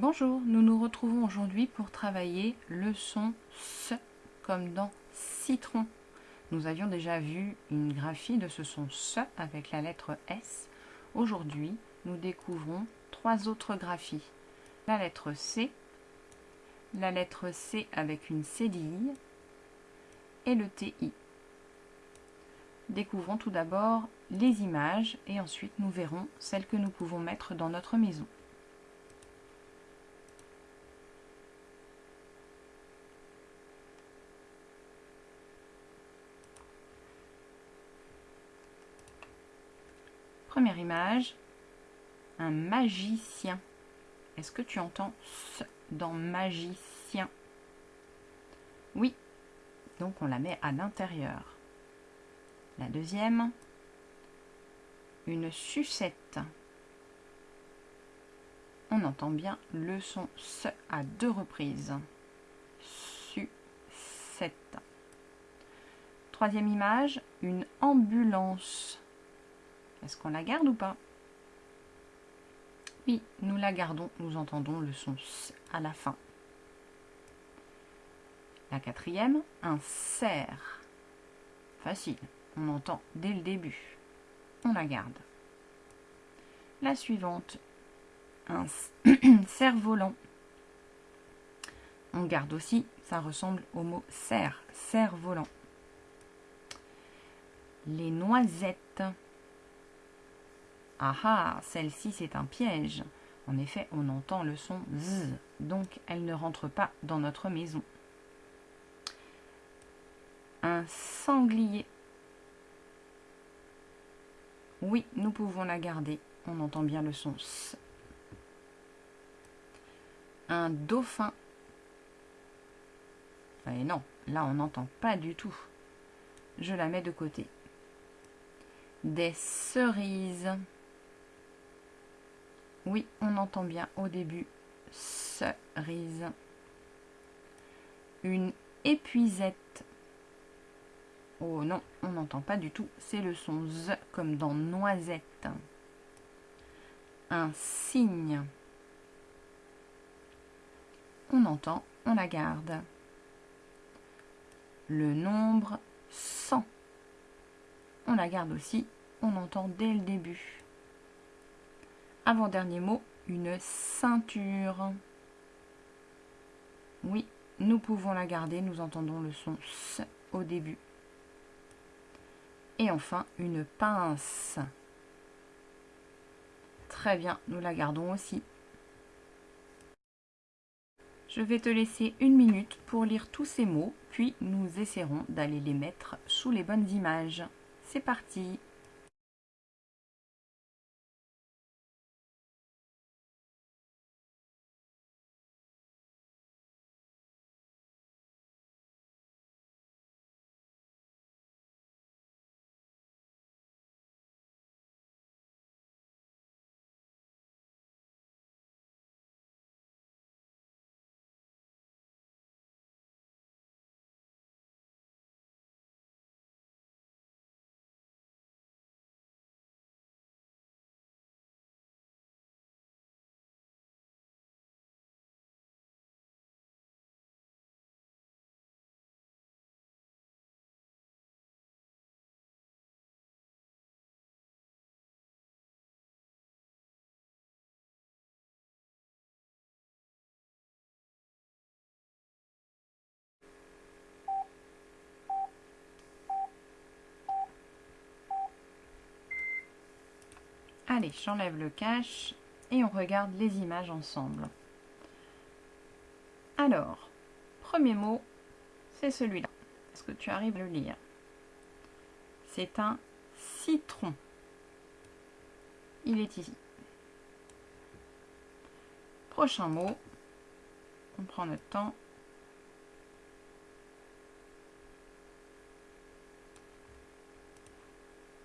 Bonjour, nous nous retrouvons aujourd'hui pour travailler le son S comme dans citron. Nous avions déjà vu une graphie de ce son S avec la lettre S. Aujourd'hui, nous découvrons trois autres graphies. La lettre C, la lettre C avec une cédille et le TI. Découvrons tout d'abord les images et ensuite nous verrons celles que nous pouvons mettre dans notre maison. Première image, un magicien. Est-ce que tu entends ce dans magicien? Oui, donc on la met à l'intérieur. La deuxième, une sucette. On entend bien le son se à deux reprises. Sucette. Troisième image, une ambulance. Est-ce qu'on la garde ou pas? Oui, nous la gardons. Nous entendons le son S à la fin. La quatrième, un cerf. Facile, on entend dès le début. On la garde. La suivante, un cerf-volant. On garde aussi, ça ressemble au mot cerf, cerf-volant. Les noisettes. Ah ah, celle-ci c'est un piège. En effet, on entend le son Z, donc elle ne rentre pas dans notre maison. Un sanglier. Oui, nous pouvons la garder. On entend bien le son S. Un dauphin. Non, là on n'entend pas du tout. Je la mets de côté. Des cerises. Oui, on entend bien au début cerise. Une épuisette. Oh non, on n'entend pas du tout. C'est le son Z comme dans noisette. Un cygne. On entend, on la garde. Le nombre 100. On la garde aussi, on entend dès le début. Avant-dernier mot, une ceinture. Oui, nous pouvons la garder, nous entendons le son S au début. Et enfin, une pince. Très bien, nous la gardons aussi. Je vais te laisser une minute pour lire tous ces mots, puis nous essaierons d'aller les mettre sous les bonnes images. C'est parti Allez, j'enlève le cache et on regarde les images ensemble. Alors, premier mot, c'est celui-là. Est-ce que tu arrives à le lire? C'est un citron. Il est ici. Prochain mot, on prend notre temps.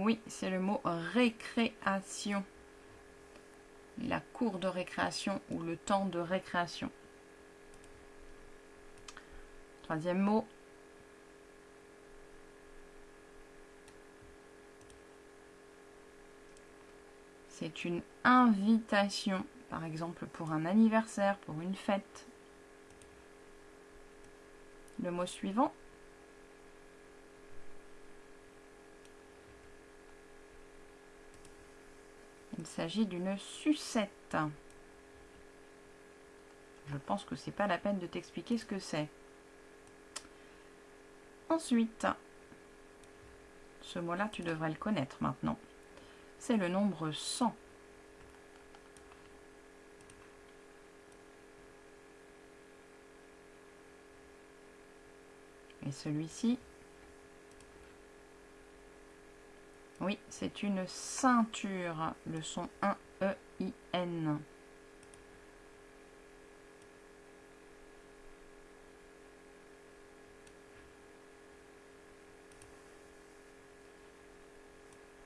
Oui, c'est le mot récréation. La cour de récréation ou le temps de récréation. Troisième mot. C'est une invitation par exemple pour un anniversaire, pour une fête. Le mot suivant. Il s'agit d'une sucette. Je pense que c'est pas la peine de t'expliquer ce que c'est. Ensuite, ce mot-là, tu devrais le connaître maintenant. C'est le nombre 100. Et celui-ci, oui, c'est une ceinture, le son 1-E-I-N.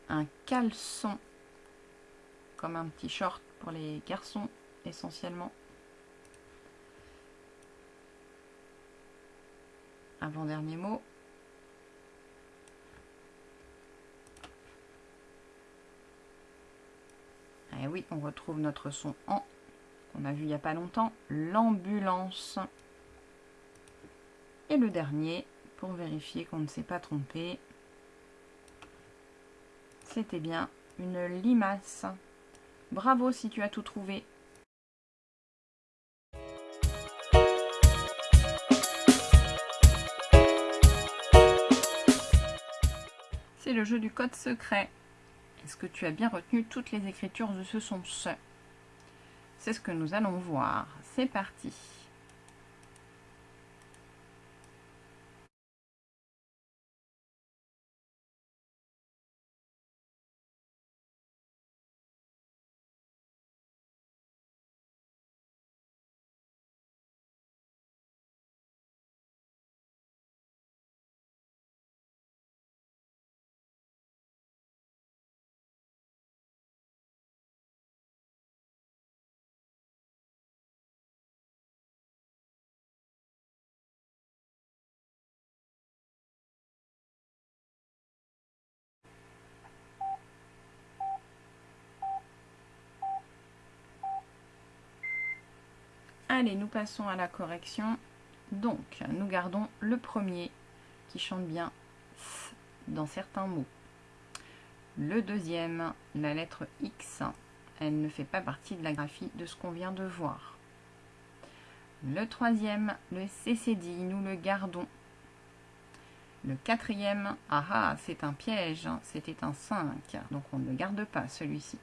un caleçon, comme un petit short pour les garçons essentiellement. Avant-dernier mot. Et eh oui, on retrouve notre son en, qu'on a vu il n'y a pas longtemps, l'ambulance. Et le dernier, pour vérifier qu'on ne s'est pas trompé, c'était bien une limace. Bravo si tu as tout trouvé. C'est le jeu du code secret. Est-ce que tu as bien retenu toutes les écritures de ce son ce C'est ce que nous allons voir. C'est parti. Allez, nous passons à la correction. Donc, nous gardons le premier qui chante bien dans certains mots. Le deuxième, la lettre X, elle ne fait pas partie de la graphie de ce qu'on vient de voir. Le troisième, le CCD, nous le gardons. Le quatrième, ah ah, c'est un piège, c'était un 5, donc on ne le garde pas celui-ci.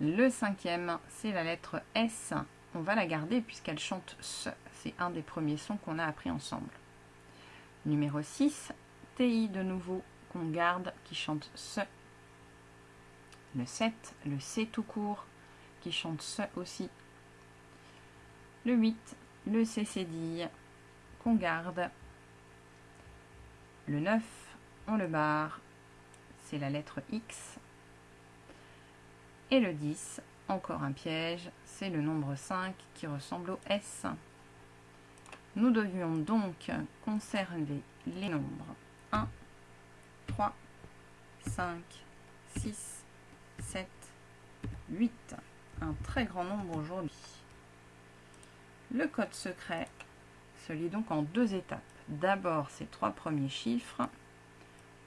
Le cinquième, c'est la lettre S. On va la garder puisqu'elle chante ce. C'est un des premiers sons qu'on a appris ensemble. Numéro 6, TI de nouveau qu'on garde qui chante ce. Le 7, le C tout court qui chante ce aussi. Le 8, le C cédille qu'on garde. Le 9, on le barre, c'est la lettre X et le 10, encore un piège, c'est le nombre 5 qui ressemble au S. Nous devions donc conserver les nombres 1, 3, 5, 6, 7, 8. Un très grand nombre aujourd'hui. Le code secret se lit donc en deux étapes. D'abord ces trois premiers chiffres,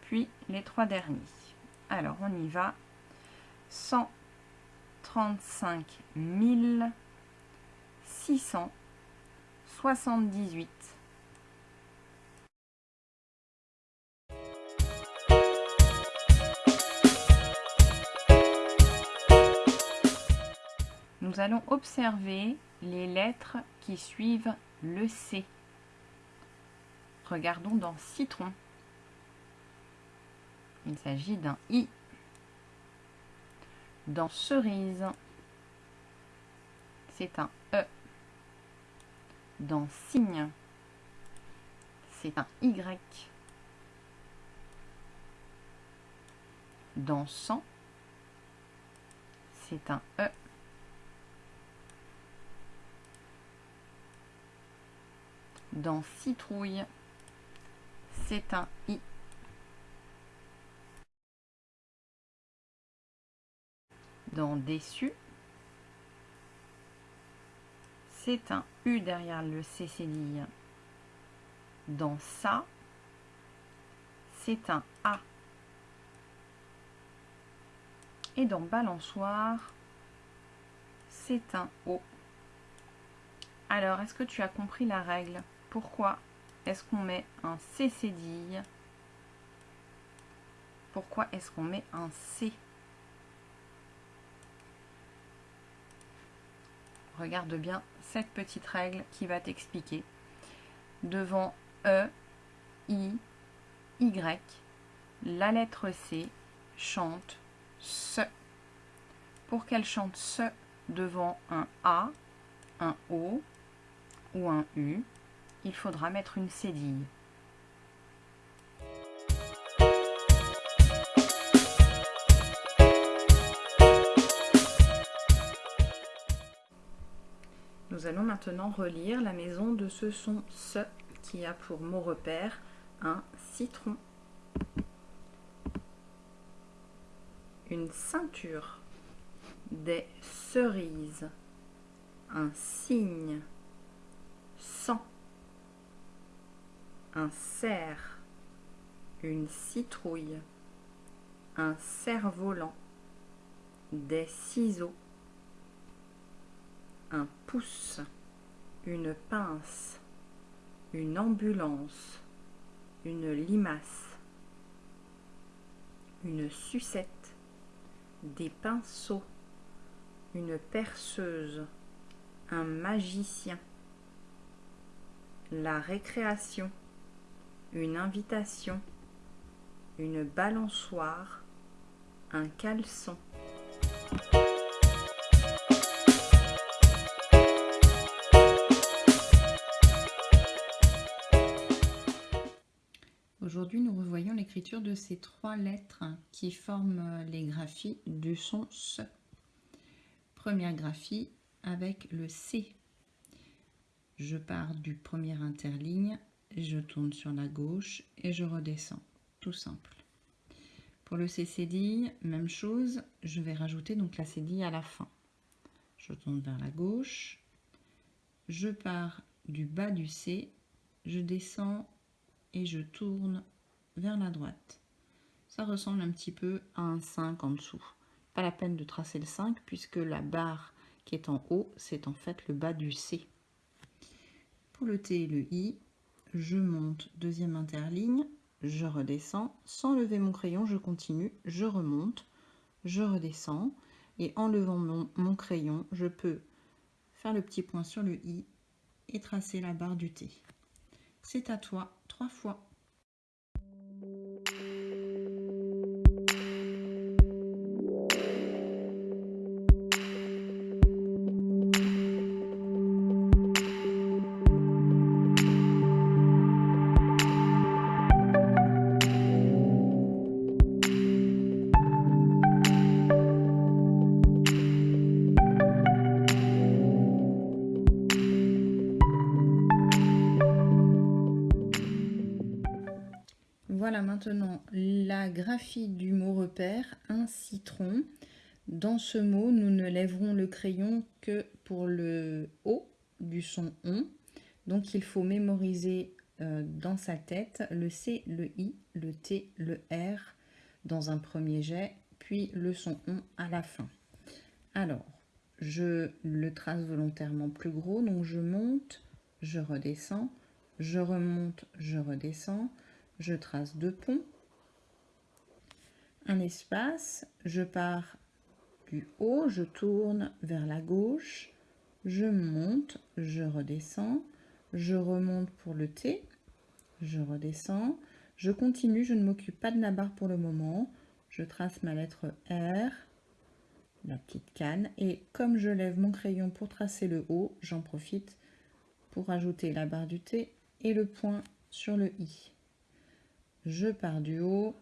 puis les trois derniers. Alors on y va. 100 35 678. Nous allons observer les lettres qui suivent le C. Regardons dans citron. Il s'agit d'un I dans cerise, c'est un E. Dans cygne, c'est un Y. Dans sang, c'est un E. Dans citrouille, c'est un I. dans déçu, C'est un U derrière le C cédille. Dans ça, c'est un A. Et dans balançoire, c'est un O. Alors, est-ce que tu as compris la règle? Pourquoi est-ce qu'on met un C cédille Pourquoi est-ce qu'on met un C? Regarde bien cette petite règle qui va t'expliquer. Devant E, I, Y, la lettre C chante ce. Pour qu'elle chante ce devant un A, un O ou un U, il faudra mettre une cédille. Nous allons maintenant relire la maison de ce son ce qui a pour mot repère un citron. Une ceinture, des cerises, un cygne, sang, un cerf, une citrouille, un cerf-volant, des ciseaux, un pouce, une pince, une ambulance, une limace, une sucette, des pinceaux, une perceuse, un magicien, la récréation, une invitation, une balançoire, un caleçon. Nous revoyons l'écriture de ces trois lettres qui forment les graphies du son SE. Première graphie avec le C. Je pars du premier interligne, je tourne sur la gauche et je redescends, tout simple. Pour le C cédille, même chose, je vais rajouter donc la cédille à la fin. Je tourne vers la gauche, je pars du bas du C, je descends et je tourne vers la droite. Ça ressemble un petit peu à un 5 en dessous. Pas la peine de tracer le 5 puisque la barre qui est en haut, c'est en fait le bas du C. Pour le T et le I, je monte deuxième interligne, je redescends. Sans lever mon crayon, je continue, je remonte, je redescends. Et en levant mon, mon crayon, je peux faire le petit point sur le I et tracer la barre du T. C'est à toi, trois fois. Maintenant la graphie du mot repère, un citron. Dans ce mot, nous ne lèverons le crayon que pour le O du son ON. Donc il faut mémoriser euh, dans sa tête le C, le I, le T, le R dans un premier jet, puis le son ON à la fin. Alors, je le trace volontairement plus gros, donc je monte, je redescends, je remonte, je redescends, je trace deux ponts, un espace, je pars du haut, je tourne vers la gauche, je monte, je redescends, je remonte pour le T, je redescends, je continue, je ne m'occupe pas de la barre pour le moment, je trace ma lettre R, la petite canne, et comme je lève mon crayon pour tracer le haut, j'en profite pour ajouter la barre du T et le point sur le I je pars du haut,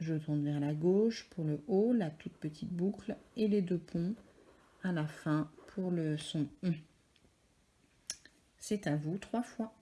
je tourne vers la gauche pour le haut, la toute petite boucle et les deux ponts à la fin pour le son C'est à vous trois fois.